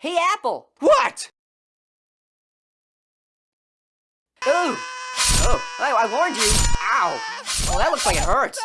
Hey, Apple! What? Ooh! Oh, I, I warned you! Ow! Oh, that looks like it hurts.